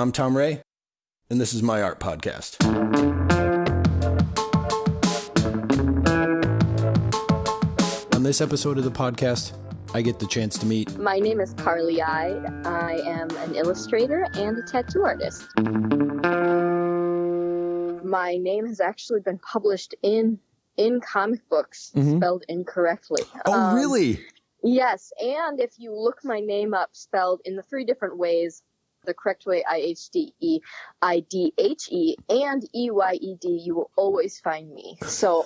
I'm Tom Ray, and this is my art podcast. On this episode of the podcast, I get the chance to meet. My name is Carly Ihde. I am an illustrator and a tattoo artist. My name has actually been published in in comic books, Mhm. spelled incorrectly. Oh, Um, really? Yes, and if you look my name up spelled in the three different ways, the correct way I H D E I D H E and E Y E D, you will always find me. So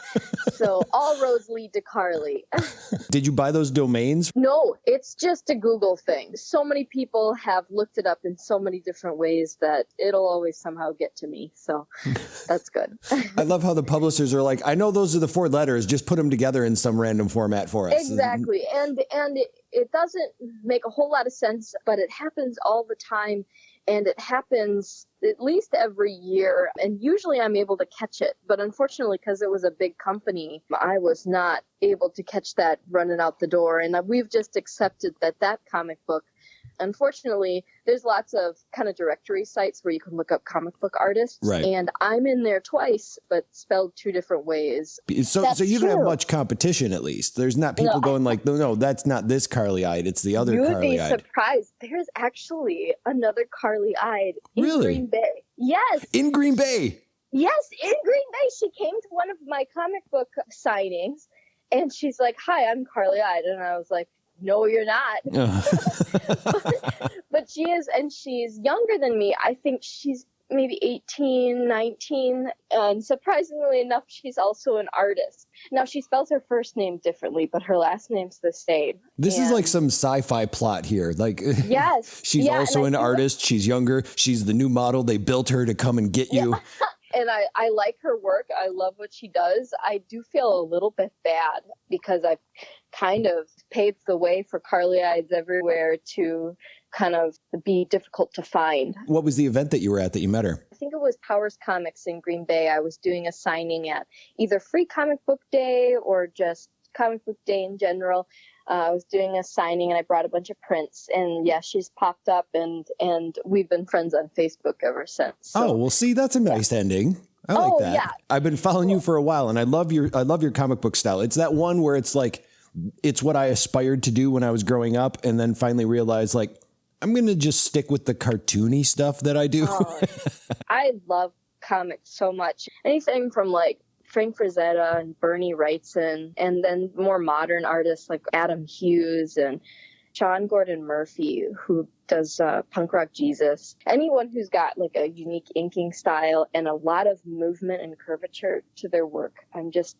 so all roads lead to Carly. Did you buy those domains? No, it's just a Google thing. So many people have looked it up in so many different ways that it'll always somehow get to me. So that's good. I love how the publishers are like, I know those are the four letters, just put them together in some random format for us. exactly and and it, it doesn't make a whole lot of sense but it happens all the time and it happens at least every year and usually i'm able to catch it but unfortunately because it was a big company i was not able to catch that running out the door and we've just accepted that that comic book unfortunately there's lots of kind of directory sites where you can look up comic book artists Right. and i'm in there twice but spelled two different ways So, That's so you don't have much competition, at least. There's not people No. going like, no, no, that's not this Carly Ihde. It's the other you would Carly be eyed. surprised. There's actually another Carly Ihde in Really? Green Bay. Yes, In Green Bay. yes, in Green Bay. She came to one of my comic book signings, and she's like, "Hi, I'm Carly Ihde," and I was like, "No, you're not." but she is, and she's younger than me. I think she's maybe 18, 19, and surprisingly enough, she's also an artist. Now she spells her first name differently, but her last name's the same. this is like some sci-fi plot here. Like, Yes, she's yeah, also an feel like- artist. She's younger. She's the new model. They built her to come and get you. and I, I like her work. I love what she does. I do feel a little bit bad because I've kind of paved the way for Carly Eyes everywhere to kind of be difficult to find. What was the event that you were at that you met her? I think it was Powers Comics in Green Bay. I was doing a signing at either Free Comic Book Day or just Comic Book Day in general. Uh, I was doing a signing and I brought a bunch of prints. And yeah, she's popped up and and we've been friends on Facebook ever since. So. oh, well, see, that's a nice ending. I like Oh, that. yeah. I've been following you for a while, and I love your I love your comic book style. It's that one where it's like it's what I aspired to do when I was growing up, and then finally realized like I'm gonna just stick with the cartoony stuff that I do. Oh, I love comics so much. Anything from like Frank Frazetta and Bernie Wrightson, and then more modern artists like Adam Hughes and Sean Gordon Murphy, who does uh, Punk Rock Jesus. Anyone who's got like a unique inking style and a lot of movement and curvature to their work, I'm just,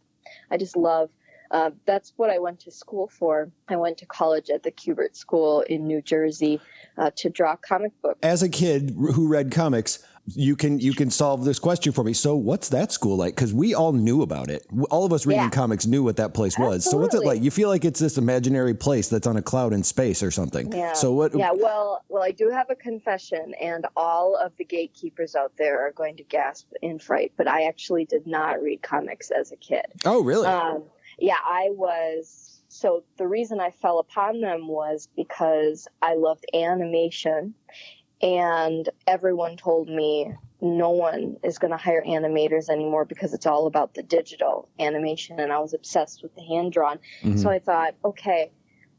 I just love. Uh, that's what I went to school for. I went to college at the Kubert School in New Jersey uh, to draw comic books. As a kid who read comics, you can you can solve this question for me. So, what's that school like? Because we all knew about it. All of us reading Yeah. comics knew what that place was. So, what's it like? You feel like it's this imaginary place that's on a cloud in space or something. Yeah. So, what? Yeah, well, well, I do have a confession, and all of the gatekeepers out there are going to gasp in fright. But I actually did not read comics as a kid. Oh, really? Um, yeah, I was. So the reason I fell upon them was because I loved animation, and everyone told me no one is going to hire animators anymore because it's all about the digital animation, and I was obsessed with the hand drawn. Mhm. So I thought, okay,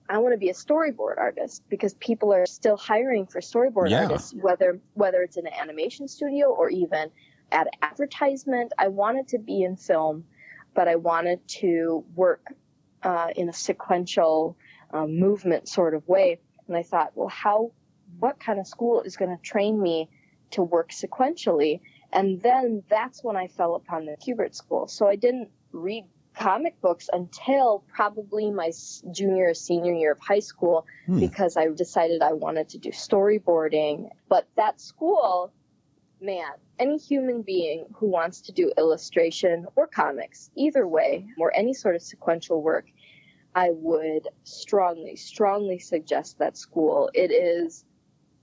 I want to be a storyboard artist because people are still hiring for storyboard Yeah. artists, whether whether it's in an animation studio or even at advertisement. I wanted to be in film, but I wanted to work uh, in a sequential uh, movement sort of way. And I thought, well, how, what kind of school is going to train me to work sequentially? And then that's when I fell upon the Kubert School. So I didn't read comic books until probably my junior or senior year of high school Hmm. because I decided I wanted to do storyboarding. But that school, man, any human being who wants to do illustration or comics, either way, or any sort of sequential work, I would strongly, strongly suggest that school. It is,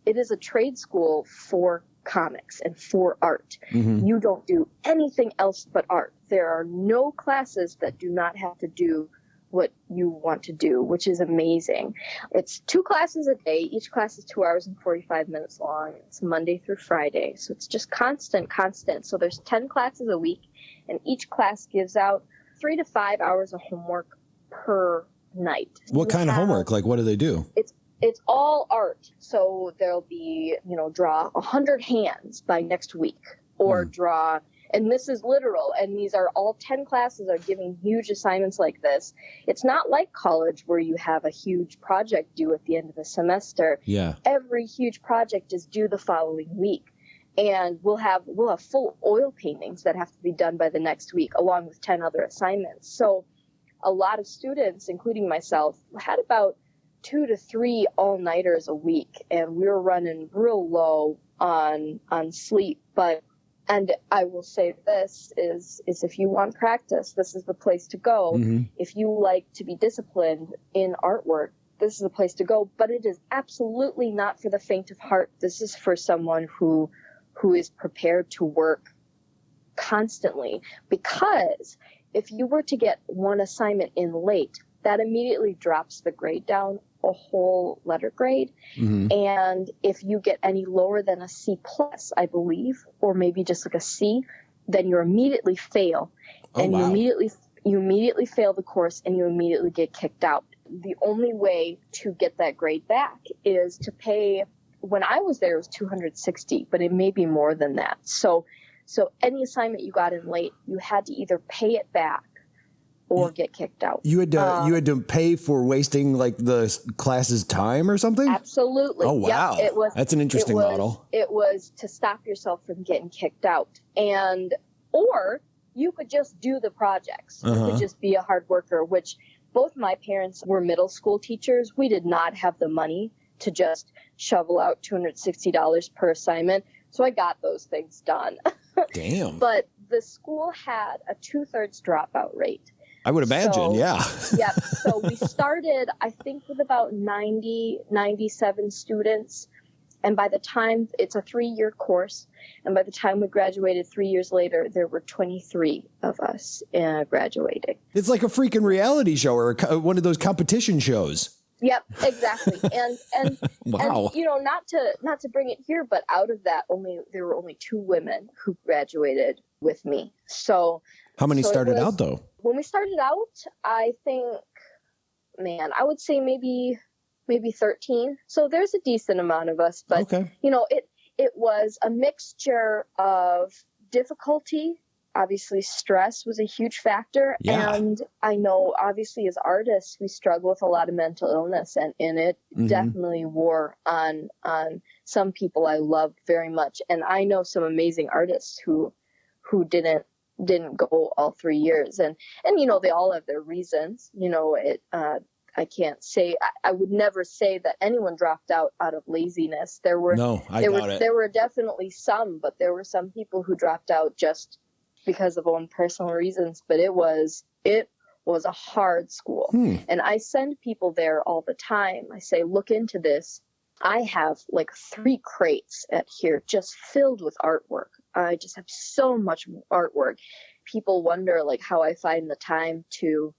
it is a trade school for comics and for art. Mhm. You don't do anything else but art. There are no classes that do not have to do what you want to do, which is amazing. It's two classes a day. Each class is two hours and 45 minutes long. It's Monday through Friday. So it's just constant, constant. So there's 10 classes a week, and each class gives out three to five hours of homework per night. What kind of homework? Like, what do they do? It's it's all art. So there'll be, you know, draw a hundred hands by next week, or mm. draw and this is literal and these are all 10 classes are giving huge assignments like this. It's not like college where you have a huge project due at the end of the semester. Yeah. Every huge project is due the following week. And we'll have we'll have full oil paintings that have to be done by the next week along with 10 other assignments. So a lot of students including myself had about two to three all-nighters a week and we were running real low on on sleep. But and I will say this is is if you want practice, this is the place to go. Mm-hmm. If you like to be disciplined in artwork, this is the place to go. But it is absolutely not for the faint of heart. This is for someone who who is prepared to work constantly. Because if you were to get one assignment in late, that immediately drops the grade down a whole letter grade. Mm-hmm. And if you get any lower than a C plus, I believe, or maybe just like a C, then you immediately fail. Oh, and wow. you immediately you immediately fail the course and you immediately get kicked out. The only way to get that grade back is to pay when I was there it was 260, but it may be more than that. So so any assignment you got in late, you had to either pay it back or get kicked out. You had to um, you had to pay for wasting like the class's time or something. Absolutely. Oh wow, yep, it was. That's an interesting it was, model. It was to stop yourself from getting kicked out, and or you could just do the projects. Uh-huh. You could uh-huh. just be a hard worker. Which both my parents were middle school teachers. We did not have the money to just shovel out two hundred sixty dollars per assignment. So I got those things done. Damn. but the school had a two thirds dropout rate. I would imagine, so, yeah. yeah. So we started, I think, with about 90, 97 students. And by the time it's a three year course, and by the time we graduated three years later, there were 23 of us uh, graduating. It's like a freaking reality show or one of those competition shows. Yep, exactly. And and wow. and you know, not to not to bring it here, but out of that, only there were only two women who graduated with me. So how many so started was, out though? When we started out, I think, man, I would say maybe maybe 13. So there's a decent amount of us, but okay. you know, it it was a mixture of difficulty. Obviously, stress was a huge factor, yeah. and I know obviously as artists we struggle with a lot of mental illness, and, and it mm-hmm. definitely wore on on some people I love very much, and I know some amazing artists who who didn't didn't go all three years and and you know they all have their reasons you know it uh I can't say I, I, would never say that anyone dropped out out of laziness. There were no, I there got were it. there were definitely some, but there were some people who dropped out just because of own personal reasons. But it was it was a hard school, hmm. and I send people there all the time. I say, look into this. I have like three crates at here just filled with artwork. I just have so much artwork. People wonder like how I find the time to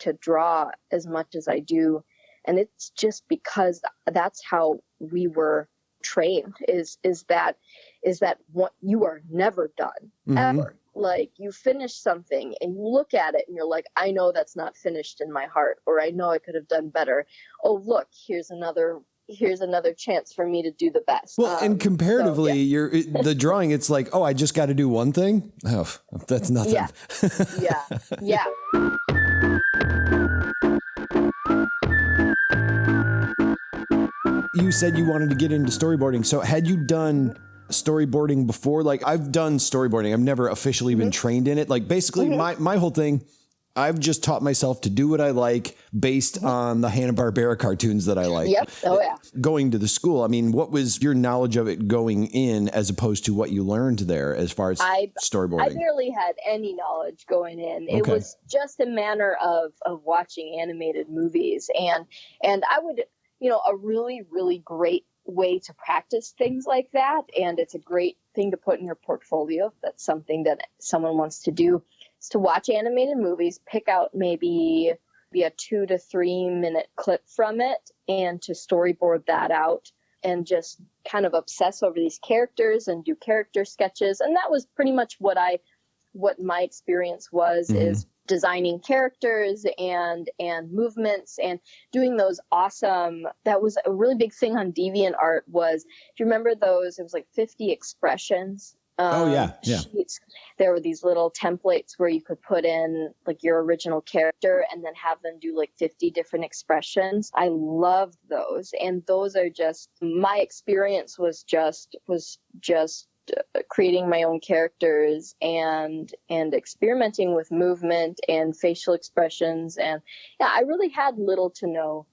to draw as much as I do. And it's just because that's how we were trained is is that is that what you are never done mm-hmm. ever like you finish something and you look at it and you're like i know that's not finished in my heart or i know i could have done better oh look here's another here's another chance for me to do the best. Well, um, and comparatively, so, yeah. you're the drawing. It's like, oh, I just got to do one thing. Oh, that's nothing. Yeah, yeah, yeah. You said you wanted to get into storyboarding. So, had you done storyboarding before? Like, I've done storyboarding. I've never officially been mm-hmm. trained in it. Like, basically, mm-hmm. my my whole thing I've just taught myself to do what I like based mm-hmm. on the Hanna Barbera cartoons that I like. Yep. Oh yeah. Going to the school, I mean, what was your knowledge of it going in, as opposed to what you learned there, as far as I, storyboarding? I barely had any knowledge going in. Okay. It was just a manner of of watching animated movies, and and I would, you know, a really really great way to practice things like that, and it's a great thing to put in your portfolio if that's something that someone wants to do is to watch animated movies, pick out maybe be a two to three minute clip from it and to storyboard that out and just kind of obsess over these characters and do character sketches. And that was pretty much what I, what my experience was mm-hmm. is designing characters and and movements and doing those awesome that was a really big thing on DeviantArt was do you remember those it was like 50 expressions um, oh yeah, yeah. Sheets. There were these little templates where you could put in like your original character and then have them do like 50 different expressions. I loved those, and those are just my experience was just was just uh, creating my own characters and and experimenting with movement and facial expressions and yeah i really had little to no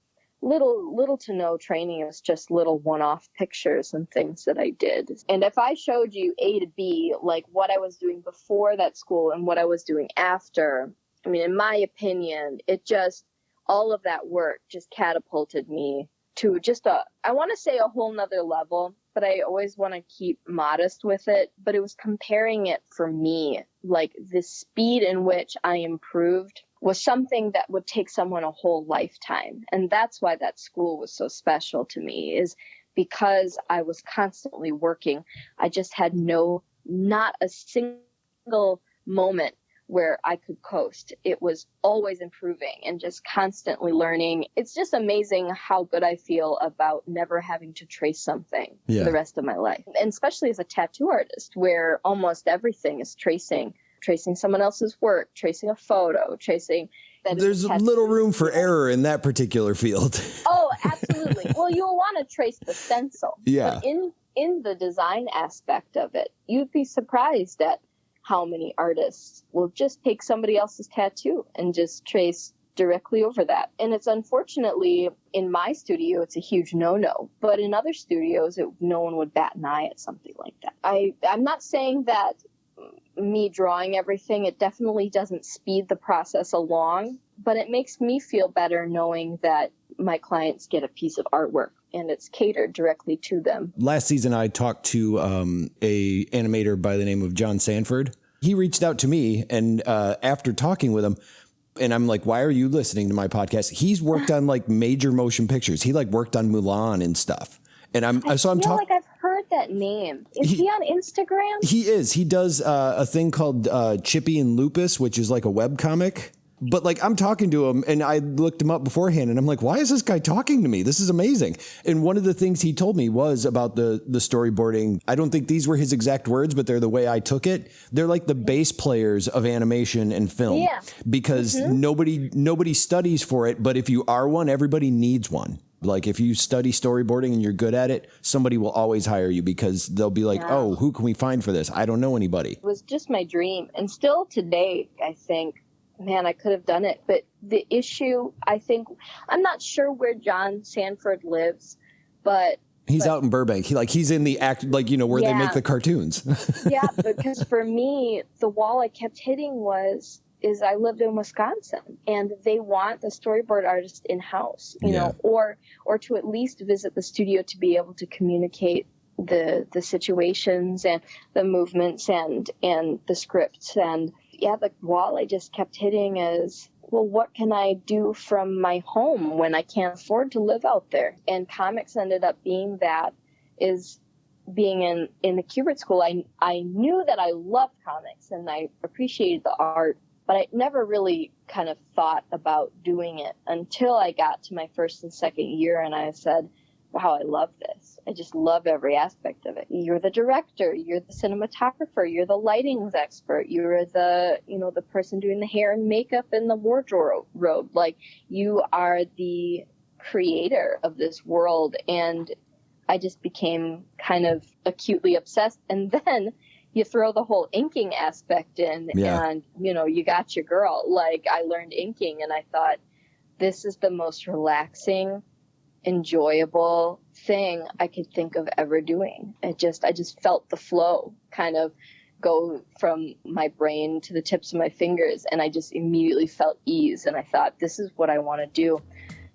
little little to no training it was just little one-off pictures and things that i did and if i showed you a to b like what i was doing before that school and what i was doing after i mean in my opinion it just all of that work just catapulted me to just a i want to say a whole nother level but I always want to keep modest with it. But it was comparing it for me, like the speed in which I improved was something that would take someone a whole lifetime. And that's why that school was so special to me is because I was constantly working. I just had no, not a single moment where I could coast. It was always improving and just constantly learning. It's just amazing how good I feel about never having to trace something yeah. for the rest of my life. And especially as a tattoo artist, where almost everything is tracing, tracing someone else's work, tracing a photo, tracing. There's little room for error in that particular field. oh, absolutely. well, you'll want to trace the stencil. Yeah. But in in the design aspect of it, you'd be surprised at how many artists will just take somebody else's tattoo and just trace directly over that. And it's unfortunately in my studio, it's a huge no-no. But in other studios, it, no one would bat an eye at something like that. I I'm not saying that me drawing everything, it definitely doesn't speed the process along, but it makes me feel better knowing that my clients get a piece of artwork and it's catered directly to them. Last season, I talked to um, a animator by the name of John Sanford. He reached out to me, and uh, after talking with him, and I'm like, "Why are you listening to my podcast?" He's worked on like major motion pictures. He like worked on Mulan and stuff. And I'm I so I'm talking. Like that name. Is he, he on Instagram? He is. He does uh, a thing called uh, Chippy and Lupus, which is like a web comic but like I'm talking to him and I looked him up beforehand and I'm like, why is this guy talking to me? This is amazing. And one of the things he told me was about the the storyboarding. I don't think these were his exact words, but they're the way I took it. They're like the bass players of animation and film. Yeah. Because mm-hmm. nobody nobody studies for it, but if you are one, everybody needs one. Like if you study storyboarding and you're good at it, somebody will always hire you because they'll be like, yeah. "Oh, who can we find for this? I don't know anybody." It was just my dream, and still today, I think man, I could have done it. But the issue, I think, I'm not sure where John Sanford lives, but he's but, out in Burbank. He like he's in the act, like you know where yeah. they make the cartoons. yeah, because for me, the wall I kept hitting was is I lived in Wisconsin and they want the storyboard artist in house, you yeah. know, or or to at least visit the studio to be able to communicate the the situations and the movements and and the scripts and yeah, the wall I just kept hitting is, well, what can I do from my home when I can't afford to live out there? And comics ended up being that is being in, in the Kubert school, I, I knew that I loved comics and I appreciated the art, but I never really kind of thought about doing it until I got to my first and second year and I said, wow, I love this. I just love every aspect of it. You're the director, you're the cinematographer, you're the lighting expert, you're the, you know, the person doing the hair and makeup and the wardrobe. Like you are the creator of this world. And I just became kind of acutely obsessed. And then you throw the whole inking aspect in yeah. and, you know, you got your girl. Like I learned inking and I thought, this is the most relaxing enjoyable thing I could think of ever doing. It just, I just felt the flow kind of go from my brain to the tips of my fingers. And I just immediately felt ease. And I thought, this is what I want to do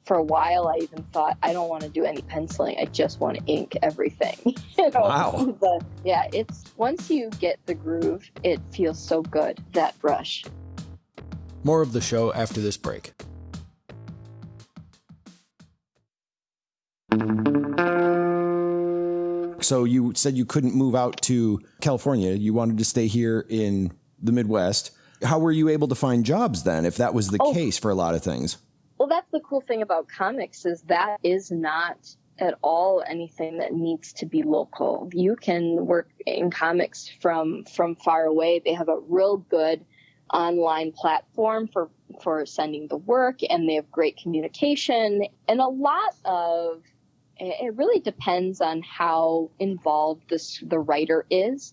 for a while I even thought I don't want to do any penciling. I just want to ink everything. you know? Wow. But yeah, it's once you get the groove, it feels so good that brush. More of the show after this break. So you said you couldn't move out to California. You wanted to stay here in the Midwest. How were you able to find jobs then if that was the oh. case for a lot of things? That's the cool thing about comics is that is not at all anything that needs to be local. You can work in comics from from far away. They have a real good online platform for for sending the work and they have great communication and a lot of it really depends on how involved this the writer is.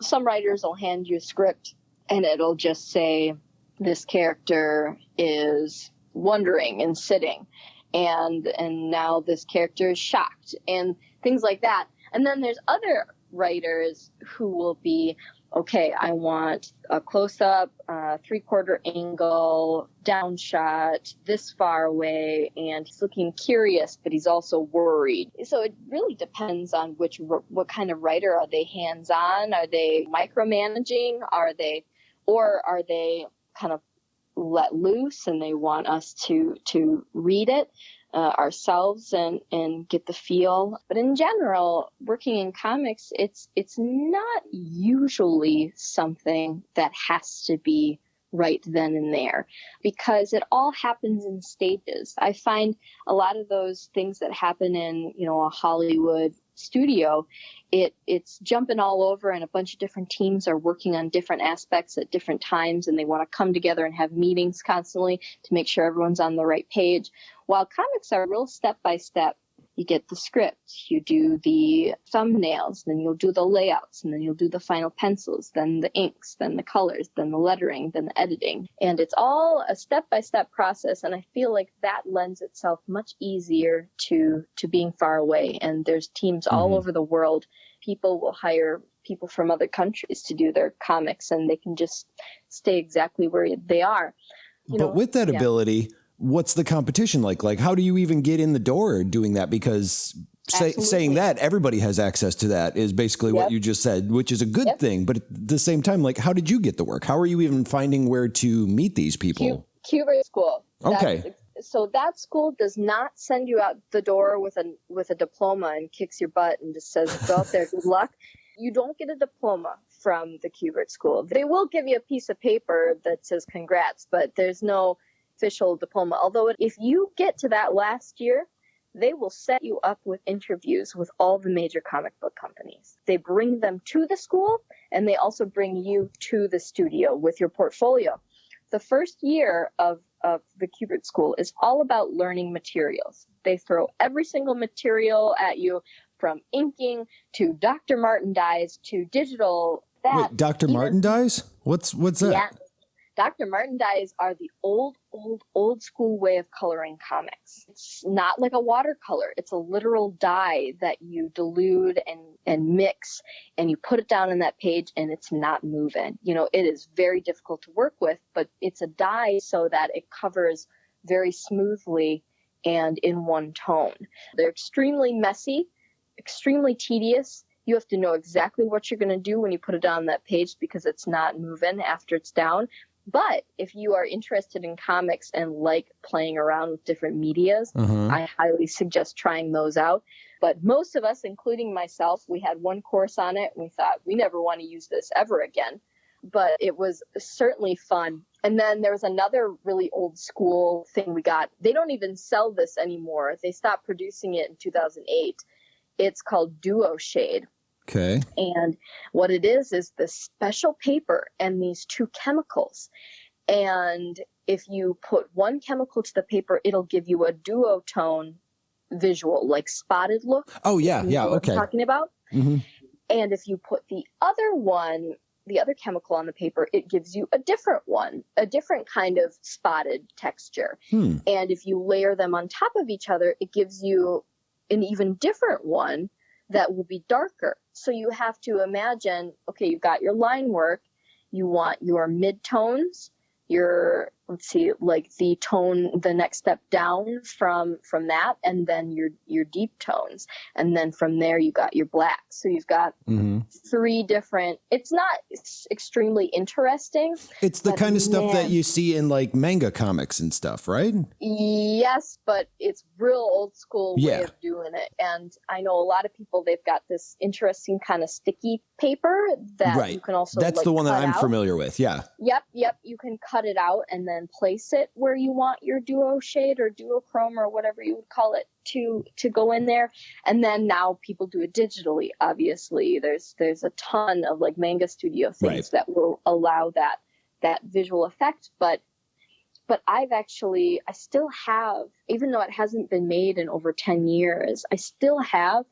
Some writers will hand you a script and it'll just say this character is wondering and sitting and and now this character is shocked and things like that. And then there's other writers who will be okay, I want a close up, uh, three quarter angle, down shot, this far away, and he's looking curious, but he's also worried. So it really depends on which, what kind of writer. Are they hands on? Are they micromanaging? Are they, or are they kind of let loose and they want us to, to read it? uh, ourselves and and get the feel. But in general, working in comics, it's it's not usually something that has to be right then and there because it all happens in stages. I find a lot of those things that happen in, you know, a Hollywood studio, it it's jumping all over and a bunch of different teams are working on different aspects at different times and they want to come together and have meetings constantly to make sure everyone's on the right page. While comics are real step by step you get the script, you do the thumbnails, then you'll do the layouts, and then you'll do the final pencils, then the inks, then the colors, then the lettering, then the editing. And it's all a step by step process. And I feel like that lends itself much easier to, to being far away. And there's teams mm-hmm. all over the world. People will hire people from other countries to do their comics and they can just stay exactly where they are. You but know, with that yeah. ability, what's the competition like? Like, how do you even get in the door doing that? Because say, saying that everybody has access to that is basically yep. what you just said, which is a good yep. thing. But at the same time, like, how did you get the work? How are you even finding where to meet these people? Kubert School. Okay. That's, so that school does not send you out the door with a with a diploma and kicks your butt and just says go out there, good luck. You don't get a diploma from the Kubert School. They will give you a piece of paper that says congrats, but there's no official diploma. Although if you get to that last year, they will set you up with interviews with all the major comic book companies. They bring them to the school and they also bring you to the studio with your portfolio. The first year of, of the Kubert School is all about learning materials. They throw every single material at you from inking to Dr. Martin dyes to digital. That Wait, Dr. Martin dyes? What's what's that? Yeah, Dr. Martin dyes are the old, old, old school way of coloring comics. It's not like a watercolor. It's a literal dye that you dilute and, and mix and you put it down on that page and it's not moving. You know, it is very difficult to work with, but it's a dye so that it covers very smoothly and in one tone. They're extremely messy, extremely tedious. You have to know exactly what you're going to do when you put it on that page because it's not moving after it's down. But if you are interested in comics and like playing around with different medias, mm-hmm. I highly suggest trying those out. But most of us, including myself, we had one course on it and we thought we never want to use this ever again. But it was certainly fun. And then there was another really old school thing we got. They don't even sell this anymore. They stopped producing it in 2008. It's called Duo Shade. Okay. And what it is is this special paper and these two chemicals. And if you put one chemical to the paper, it'll give you a duotone visual, like spotted look. Oh yeah, yeah, okay. talking about. Mm-hmm. And if you put the other one, the other chemical on the paper, it gives you a different one, a different kind of spotted texture. Hmm. And if you layer them on top of each other, it gives you an even different one that will be darker. So you have to imagine, okay, you've got your line work, you want your midtones, your let's see like the tone the next step down from from that and then your your deep tones and then from there you got your black so you've got mm-hmm. three different it's not it's extremely interesting it's the kind of stuff man, that you see in like manga comics and stuff right yes but it's real old school way yeah. of doing it and i know a lot of people they've got this interesting kind of sticky paper that right. you can also that's like, the one that i'm out. familiar with yeah yep yep you can cut it out and then place it where you want your duo shade or duochrome or whatever you would call it to to go in there. And then now people do it digitally obviously. There's there's a ton of like manga studio things right. that will allow that that visual effect. But but I've actually I still have even though it hasn't been made in over 10 years I still have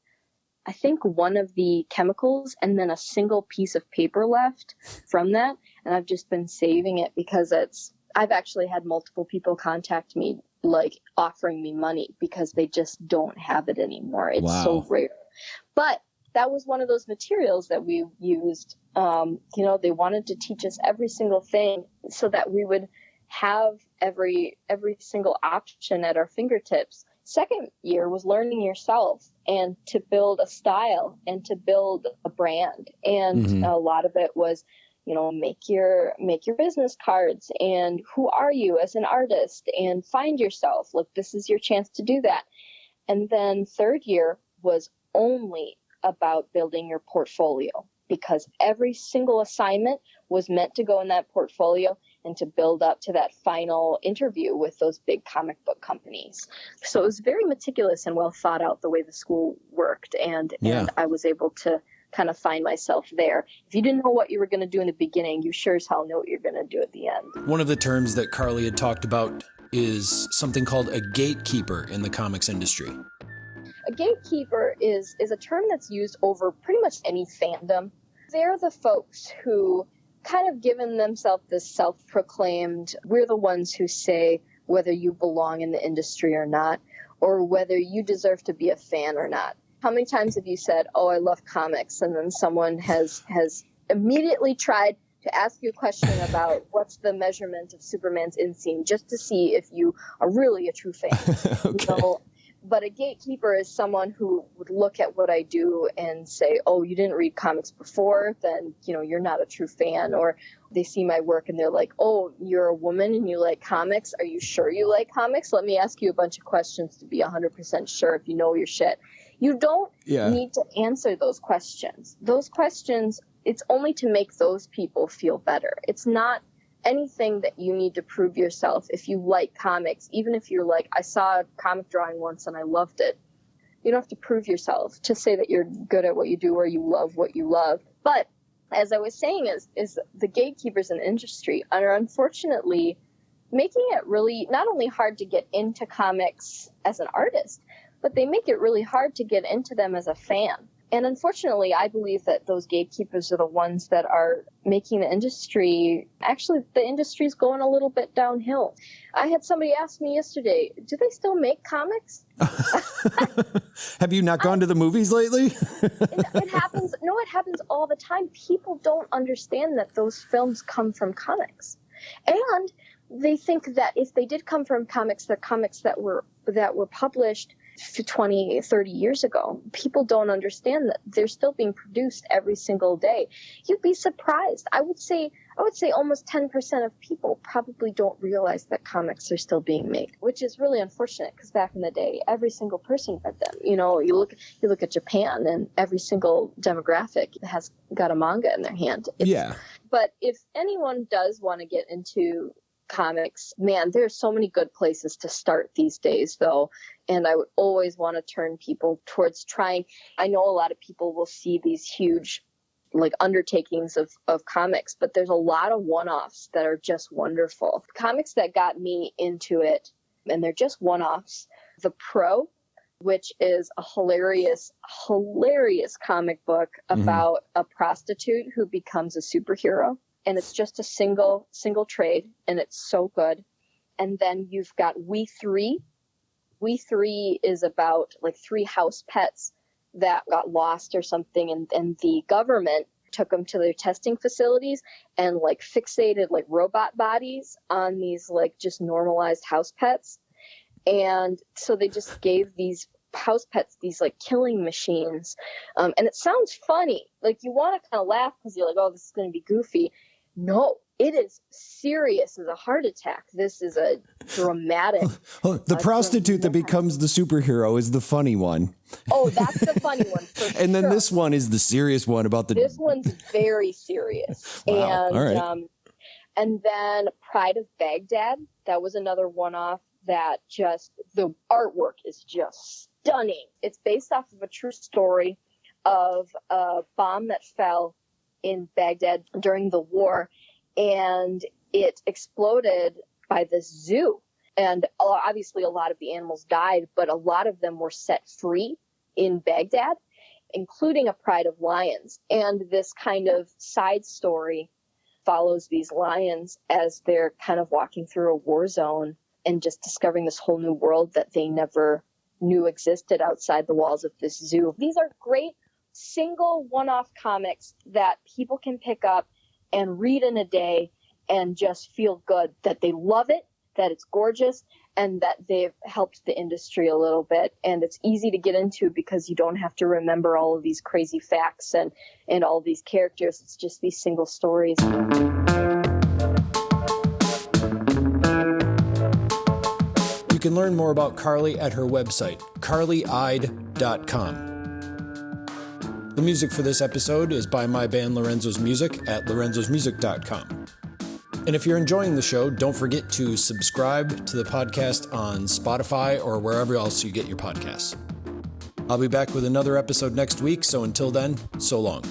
I think one of the chemicals and then a single piece of paper left from that. And I've just been saving it because it's I've actually had multiple people contact me like offering me money because they just don't have it anymore. It's wow. so rare. But that was one of those materials that we used. Um, you know, they wanted to teach us every single thing so that we would have every every single option at our fingertips. Second year was learning yourself and to build a style and to build a brand. And mm-hmm. a lot of it was you know make your make your business cards and who are you as an artist and find yourself look this is your chance to do that and then third year was only about building your portfolio because every single assignment was meant to go in that portfolio and to build up to that final interview with those big comic book companies. So it was very meticulous and well thought out the way the school worked and yeah. and I was able to kind of find myself there. If you didn't know what you were going to do in the beginning, you sure as hell know what you're going to do at the end. One of the terms that Carly had talked about is something called a gatekeeper in the comics industry. A gatekeeper is is a term that's used over pretty much any fandom. They're the folks who kind of given themselves this self-proclaimed we're the ones who say whether you belong in the industry or not or whether you deserve to be a fan or not how many times have you said, "Oh, I love comics," and then someone has has immediately tried to ask you a question about what's the measurement of Superman's inseam just to see if you are really a true fan. okay. You know, but a gatekeeper is someone who would look at what I do and say, "Oh, you didn't read comics before, then you know you're not a true fan." Or they see my work and they're like, "Oh, you're a woman and you like comics. Are you sure you like comics? Let me ask you a bunch of questions to be 100% sure if you know your shit." You don't yeah. need to answer those questions. Those questions, it's only to make those people feel better. It's not anything that you need to prove yourself if you like comics, even if you're like, I saw a comic drawing once and I loved it. You don't have to prove yourself to say that you're good at what you do or you love what you love. But as I was saying, is is the gatekeepers in the industry are unfortunately making it really not only hard to get into comics as an artist, but they make it really hard to get into them as a fan. And unfortunately, I believe that those gatekeepers are the ones that are making the industry actually, the industry's going a little bit downhill. I had somebody ask me yesterday, do they still make comics? Have you not gone I, to the movies lately? it, it happens. No, it happens all the time. People don't understand that those films come from comics. And they think that if they did come from comics, they're comics that were that were published 20, 30 years ago. People don't understand that they're still being produced every single day. You'd be surprised. I would say, I would say almost 10% of people probably don't realize that comics are still being made, which is really unfortunate because back in the day, every single person read them. You know, you look, you look at Japan and every single demographic has got a manga in their hand. It's, yeah. But if anyone does want to get into comics. Man, there's so many good places to start these days, though. And I would always want to turn people towards trying. I know a lot of people will see these huge like undertakings of, of comics, but there's a lot of one offs that are just wonderful. Comics that got me into it, and they're just one offs. The Pro, which is a hilarious, hilarious comic book mm-hmm. about mm-hmm. a prostitute who becomes a superhero and it's just a single single trade and it's so good and then you've got we three we three is about like three house pets that got lost or something and, and the government took them to their testing facilities and like fixated like robot bodies on these like just normalized house pets. And so they just gave these house pets these like killing machines. Um, and it sounds funny. Like you want to kind of laugh because you're like, oh, this is going to be goofy. No, it is serious as a heart attack. This is a dramatic. Oh, the prostitute that becomes the superhero is the funny one. Oh, that's the funny one. and then sure. this one is the serious one about the. This one's very serious. wow. And, All right. um, and then Pride of Baghdad. That was another one off that just, the artwork is just stunning. It's based off of a true story of a bomb that fell in Baghdad during the war and it exploded by the zoo. And obviously, a lot of the animals died, but a lot of them were set free in Baghdad, including a pride of lions. And this kind of side story follows these lions as they're kind of walking through a war zone and just discovering this whole new world that they never knew existed outside the walls of this zoo. These are great single one off comics that people can pick up and read in a day and just feel good that they love it, that it's gorgeous, and that they've helped the industry a little bit. And it's easy to get into because you don't have to remember all of these crazy facts and, and all these characters. It's just these single stories. You can learn more about Carly at her website, carlyide.com. The music for this episode is by my band Lorenzo's Music at lorenzosmusic.com. And if you're enjoying the show, don't forget to subscribe to the podcast on Spotify or wherever else you get your podcasts. I'll be back with another episode next week, so until then, so long.